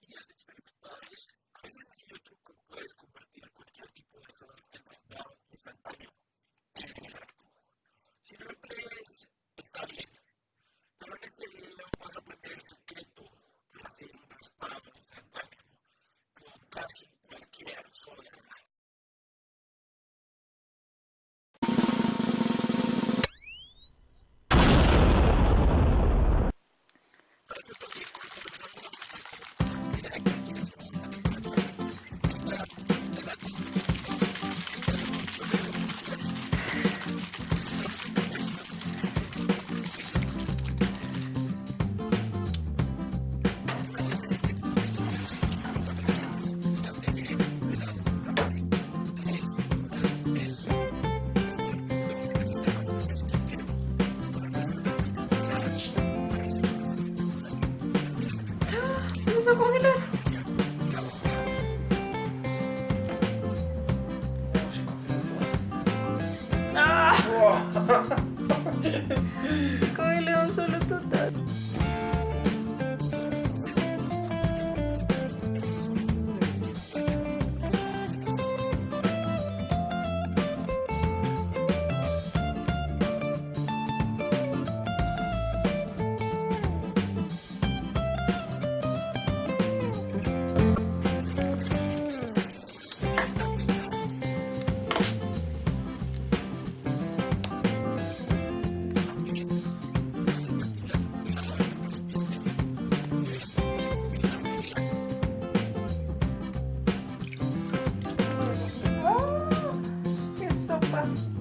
querías experimentar es, a veces es un truco, puedes convertir cualquier tipo de estado en estado instantáneo en el acto. Si no lo crees, está bien. Pero en este video vas a aprender el secreto de hacer un raspado instantáneo con casi cualquier sola 감사합니다. Tchau!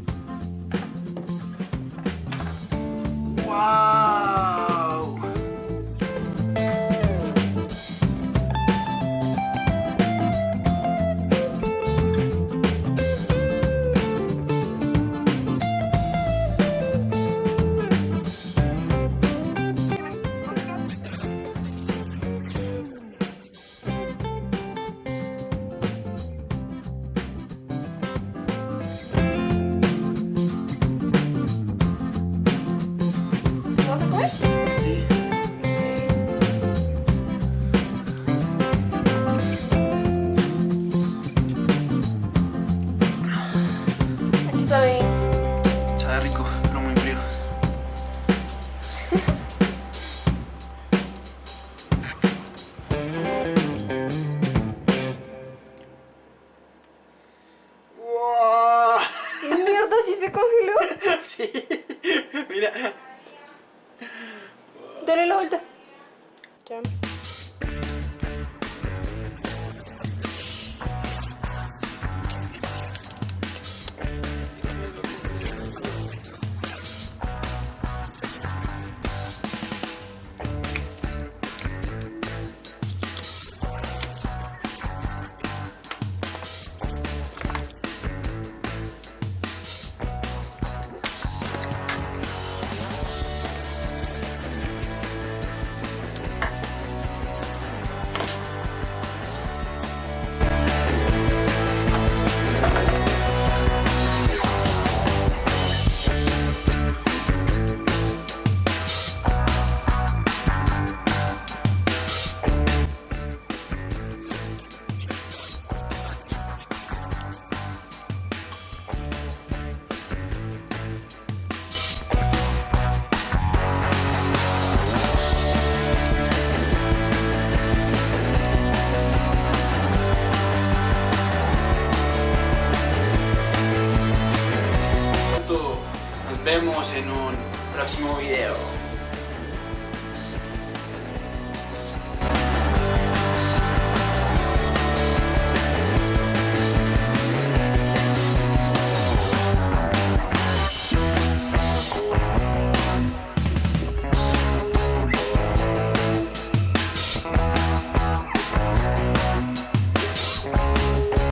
sí. Mira. Dale la vuelta. Vemos en un próximo video.